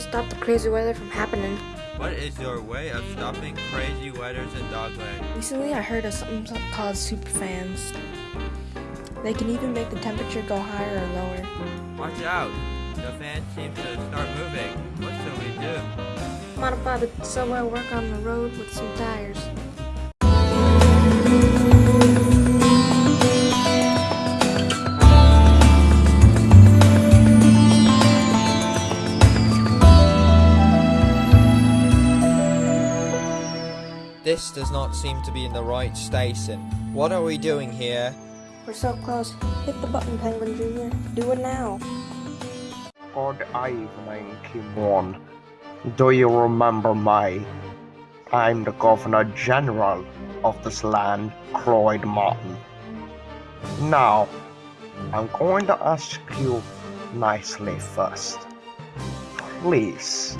stop the crazy weather from happening. What is your way of stopping crazy weathers in Dogland? Recently, I heard of something called superfans. They can even make the temperature go higher or lower. Watch out! The fan seems to start moving. What should we do? Modify the subway work on the road with some tires. This does not seem to be in the right station. What are we doing here? We're so close. Hit the button, Penguin Jr. Do it now. Good evening, Kimon. Do you remember me? I'm the Governor General of this land, Croyd Martin. Now, I'm going to ask you nicely first. Please,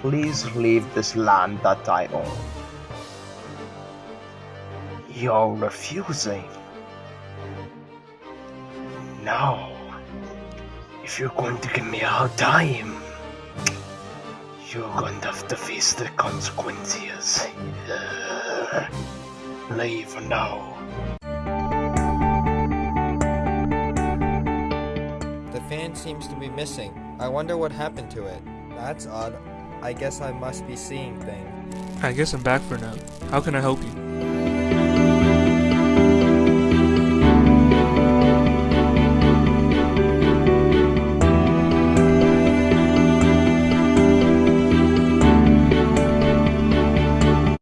please leave this land that I own. You're refusing. Now, If you're going to give me a hard time, you're going to have to face the consequences. Uh, leave now. The fan seems to be missing. I wonder what happened to it. That's odd. I guess I must be seeing things. I guess I'm back for now. How can I help you?